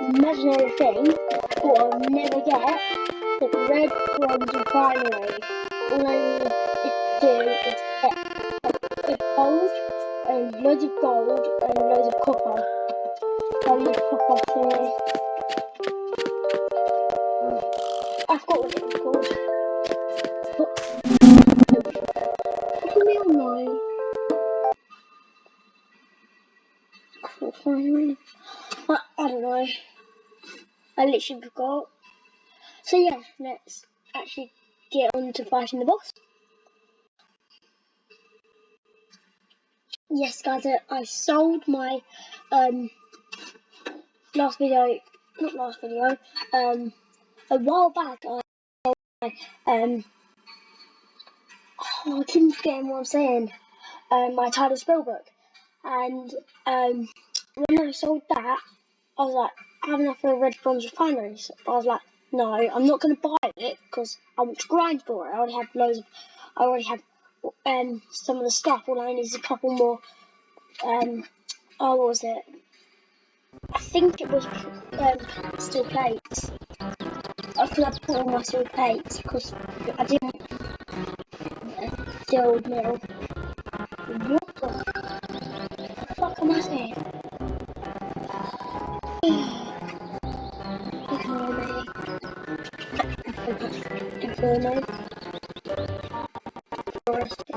imaginary thing but I'll never get the red bronze refinery. All I need to do is get a gold and loads of gold and let's actually get on to fighting the boss. Yes guys, I, I sold my um last video, not last video, um a while back I sold my um oh, I keep forgetting what I'm saying. Um my Tyler Spellbook. And um when I sold that I was like, I have enough for a red bronze refinery. So I was like, no, I'm not going to buy it because I want to grind for it. I already have loads of, I already have um, some of the stuff. All I need is a couple more, um, oh, what was it? I think it was um, steel plates. I could have put all my steel plates because I didn't uh, steel. What the fuck am I saying? Inferno. Forested.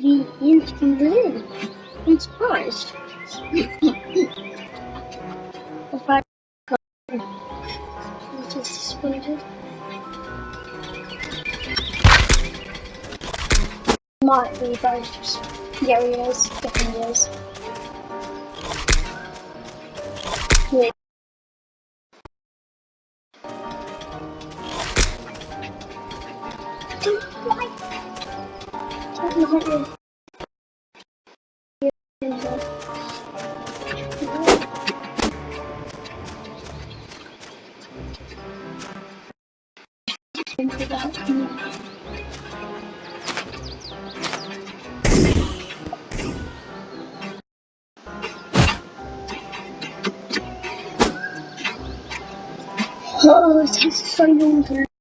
He is from Berlin. I'm surprised. if I just disappointed. Might be both areas, different areas. Yeah. Don't like. Don't like It takes so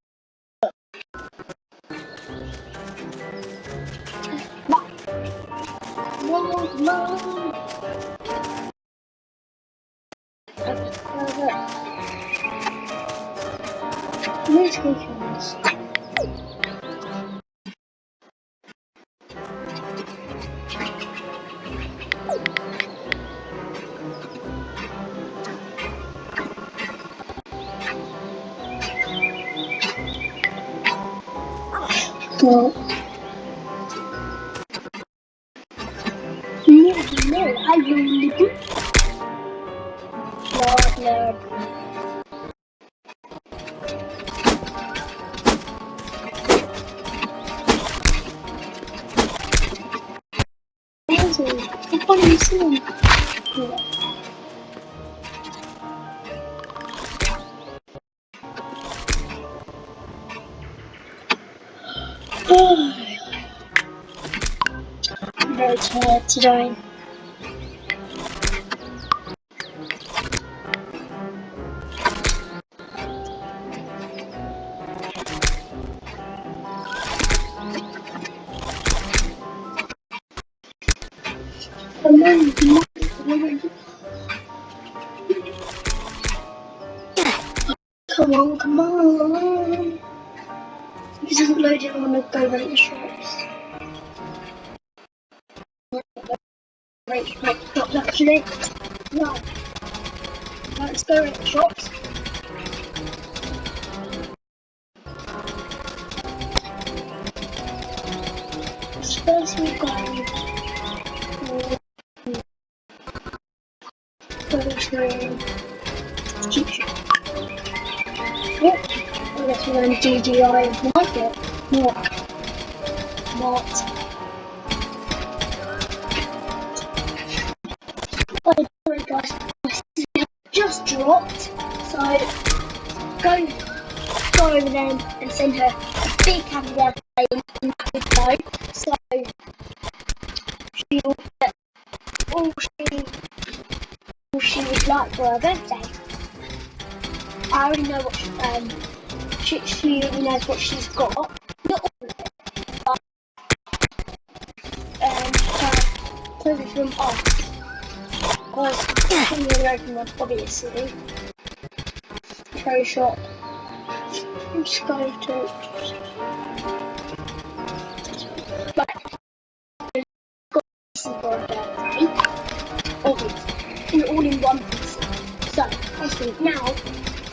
Well, no, no, I really do. Lord, Lord. Tired today. Come on, come on, come on. Come on, come on. It doesn't load it, want to go the make let's go in shops. First we got Photoshop cheap shop. I guess we're going to DDI market. Mark. Mart. Over and send her a big happy birthday in that video. So she'll get all she all she would like for her birthday. I already know what she, um she she already knows what she's got. Not all of it, but um her from us. Because I'm going to open one obviously. Pro shop. I'm just going to Right. Got for a birthday. All in one piece. So, I think now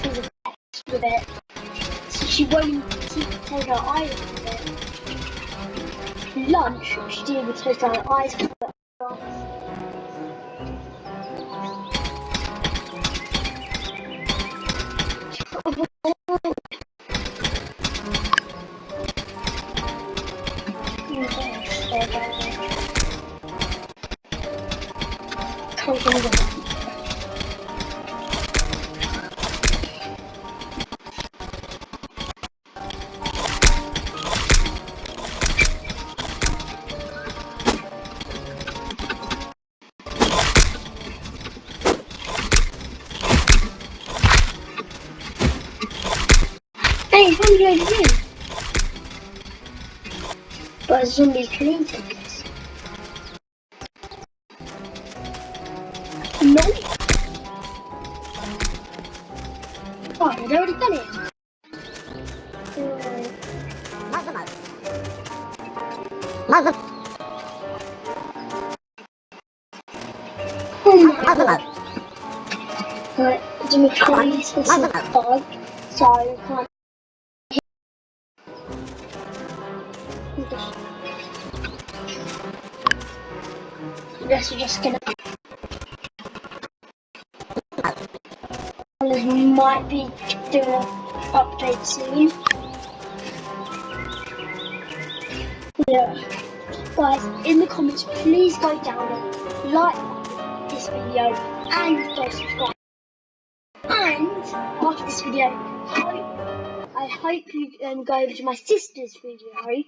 she's obsessed with it. So she won't keep her eyes off it. Lunch, she didn't take her eyes zombie clean might be doing an update soon. Yeah. Guys, in the comments, please go down and like this video and go subscribe. And after this video, hope, I hope you um, go over to my sister's video.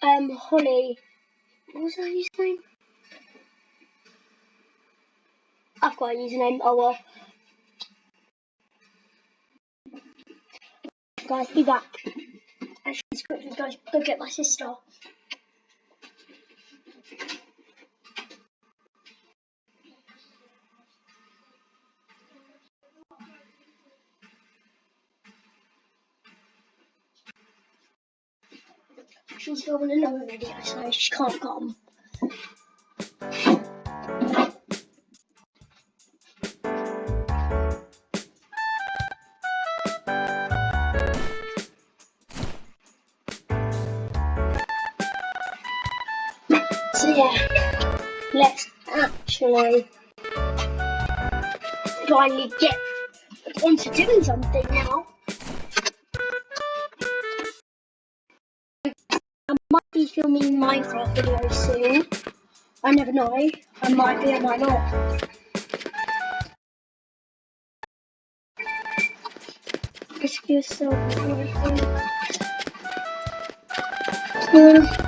Um, Holly, what was her username? I've got a username. Oh well. Guys, be back. Actually, let's quickly go, go get my sister. She's filming another video, so she can't come. Actually finally get onto doing something now. I might be filming Minecraft videos soon. I never know. I might be, I might not. Risk yourself. Yeah.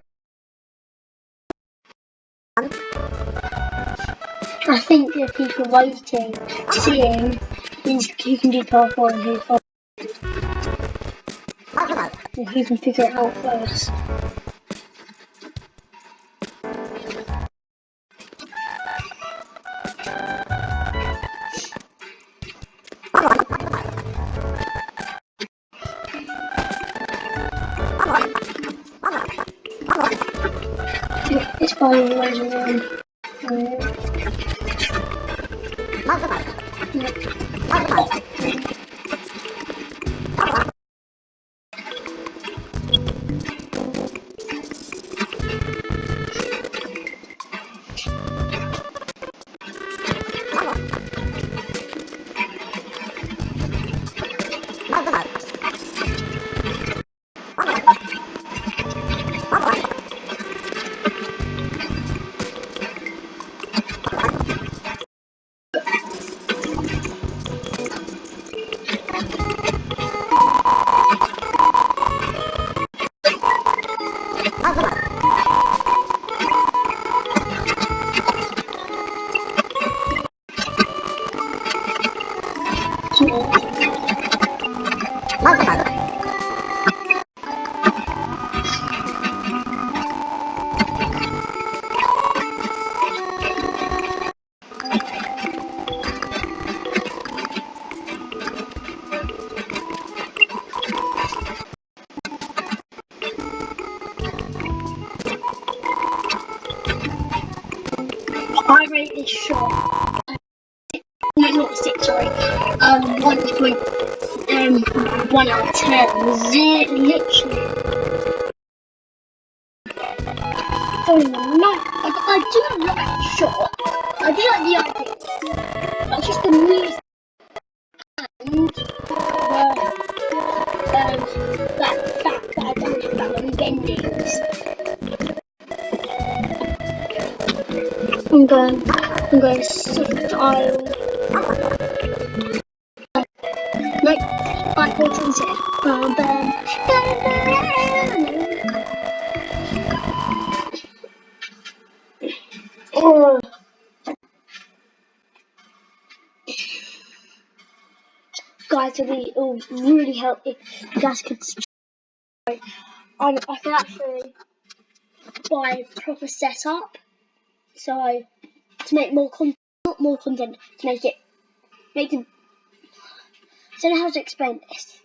I think the people waiting, seeing, means you can do who's mother, and who can figure it out first. Fine, there's one. Uh, Um, one point um one out of ten. Zero, literally. Oh no! I, I do like the shot. I do like the idea. It's just the music and the um that that I don't have that many bendings. I'm going, I'm going to soft aisle. Guys, it would really help if you guys could subscribe. Um, I can actually buy a proper setup. So to make more content, not more content, to make it, make it. I don't know how to explain this.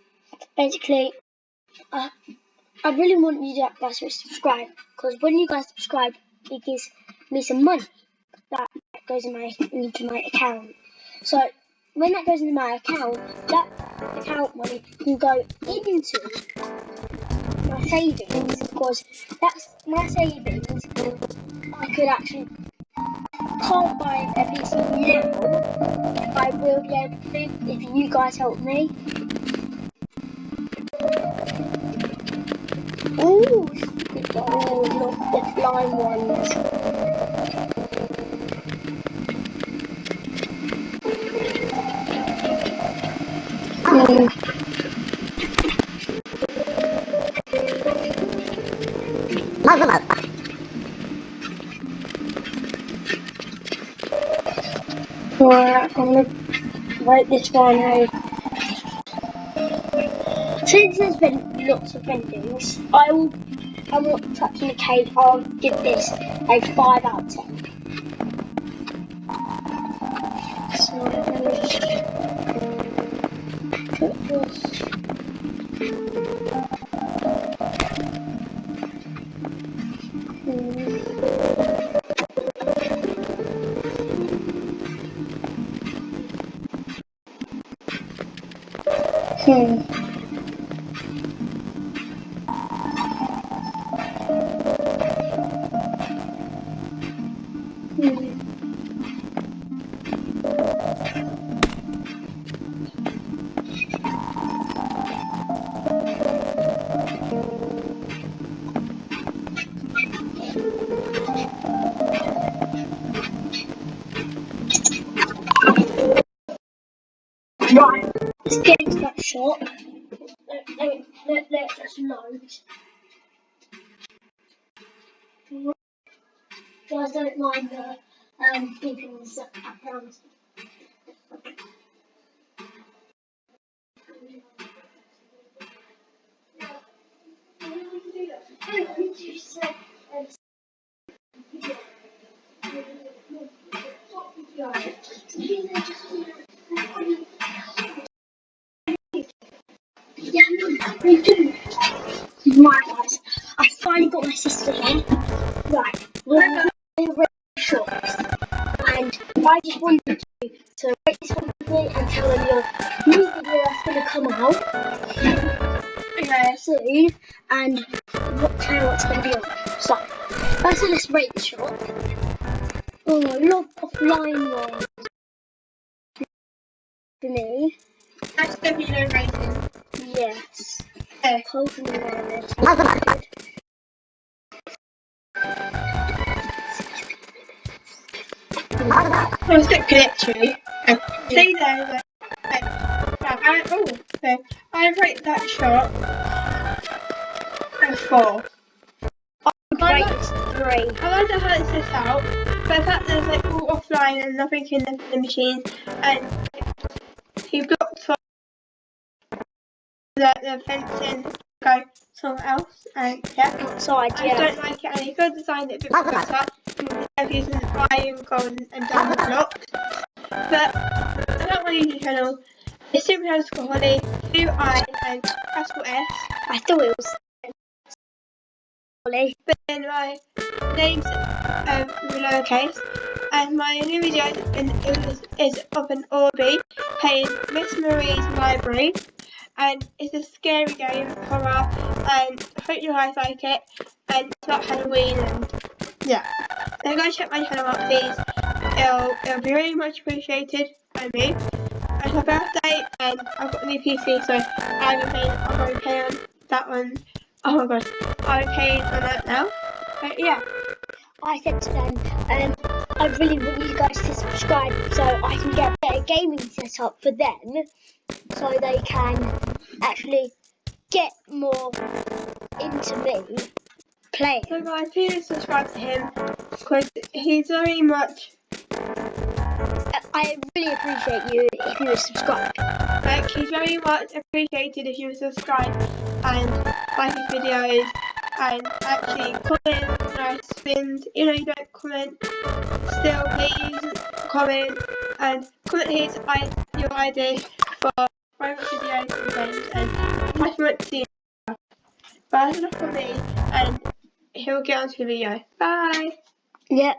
Basically, uh, I really want you guys to subscribe because when you guys subscribe, it gives me some money that goes in my into my account. So when that goes into my account, that account money can go into my savings because that's my savings. I could actually can't buy a now. I will be able to if you guys help me. Oh, the flying ones. Alright, I'm gonna write this one out. Since there's been lots of vendings, I will, I'm not touching the cake, I'll give this a 5 out of 10. So, put this. Right, let's get into that shop. Let, let, let, let just load. don't mind the um, beeping in the background. You. You to rate this one with me and tell them your new video that's going to come out Okay. soon and what channel it's going to be on. So, first let's rate the short. Oh, a lot of offline ones for me. That's the video rating. Yes. Okay. Pokemon Red. Mother. It's got literally. Okay. Stay there. Okay. Right, I, oh, okay. I rate that shot a four. Rate three. I like how it's this out, but the fact that it's like all offline and nothing in the, the machine, and he blocked from the, the fencing go somewhere else, and yeah. Outside, I don't like it, and he could have designed it a bit better of using the iron gold and diamond blocks. But I don't want to the channel. It's Super Underscore Holly, two I and Pascal S. I thought it was. Ollie. But then my name's um, with lowercase, and my new video is, is of an Orby playing Miss Marie's Library, and it's a scary game, horror, and I hope you guys like it, and it's about Halloween, and yeah. So go check my channel out, please. It'll, it'll be really much appreciated by me. It's my birthday, and I've got a new PC, so I'm playing, I'm going to play on that one. Oh my god, I'm playing on that now. But yeah. I said to them, um, I really want you guys to subscribe so I can get a better gaming setup for them so they can actually get more into me playing. So guys, please subscribe to him because he's very much I really appreciate you if you would subscribe. like he's very much appreciated if you subscribe and like his videos and actually comment nice spins. You know you don't comment still please comment and comment his i your ideas for private videos and things and much much to see but that's enough for me and he'll get onto the video. Bye! Yep.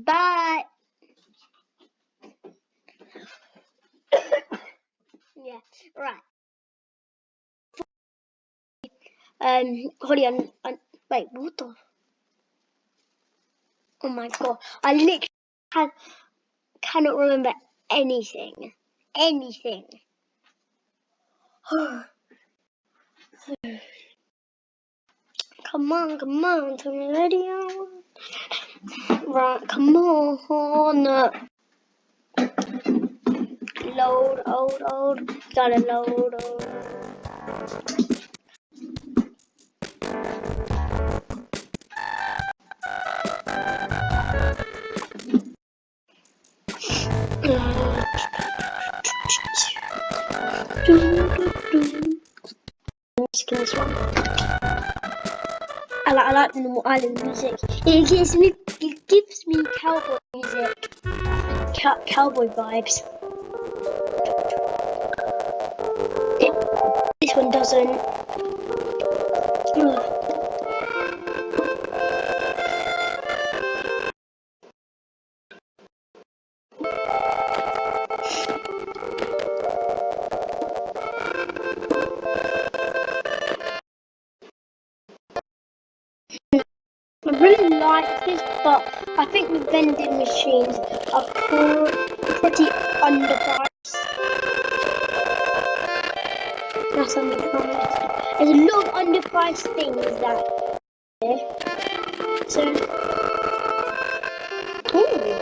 Bye. yeah, right. Um, Holly, I'm, I'm, wait, what the? Oh my god, I literally can, cannot remember anything. Anything. Come on, come on, turn the radio. on. Right, come on. Load, load, load. Gotta load, load. Music in this one. I like, I like the normal island music. It gives me, it gives me cowboy music, Cow- cowboy vibes. It- this one doesn't. Ugh. I think the vending machines are pre- pretty underpriced. That's underpriced. There's a lot of underpriced things that. So. Ooh.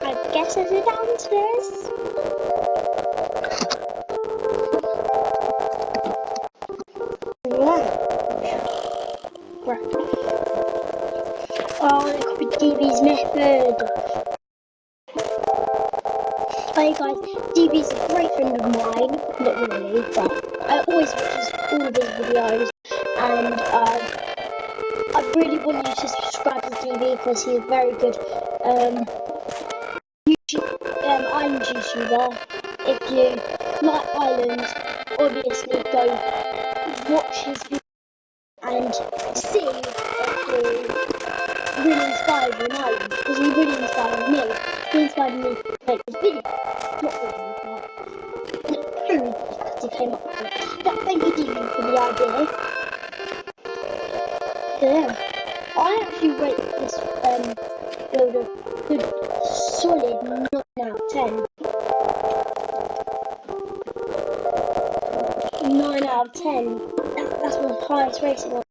I guess there's a downstairs. Because he's very good. Um, YouTube, um, I'm YouTuber. If you like Islands, obviously go watch his video and see if you really inspired you know, because he really inspired me. He inspired me to make this video. Not really, but he came up with it. But thank you Dean for the idea. Yeah, I actually rate highest rating on.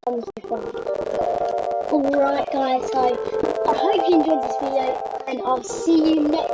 Alright guys, so I hope you enjoyed this video and I'll see you next